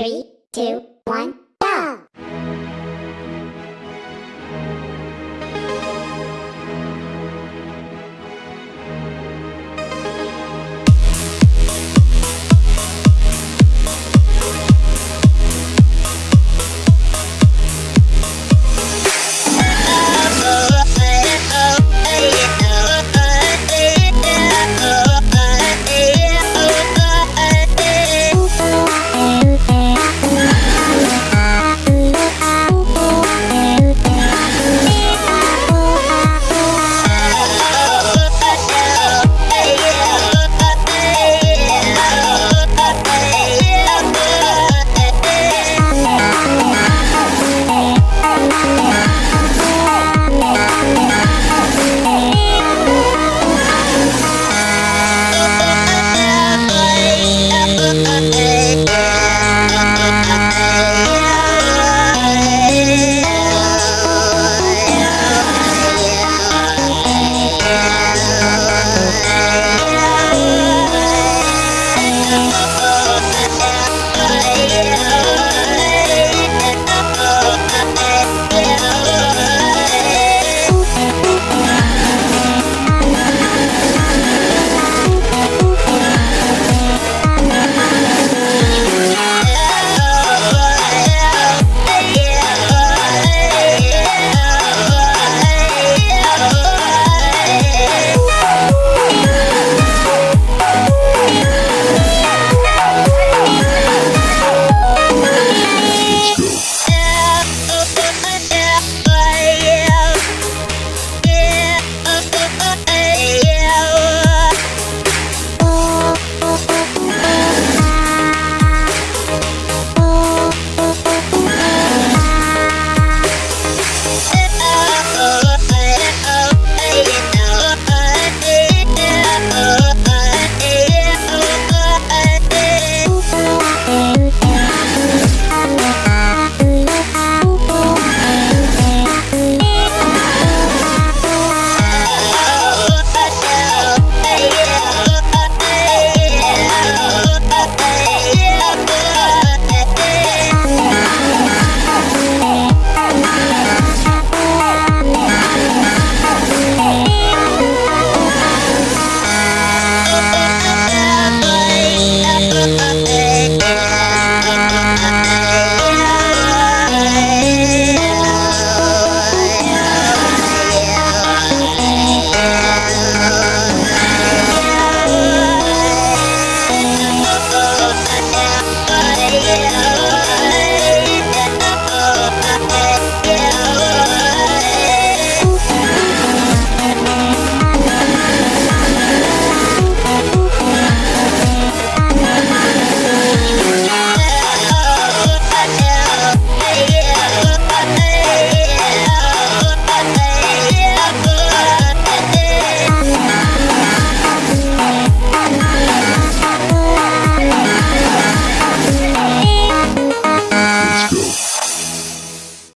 Three, two,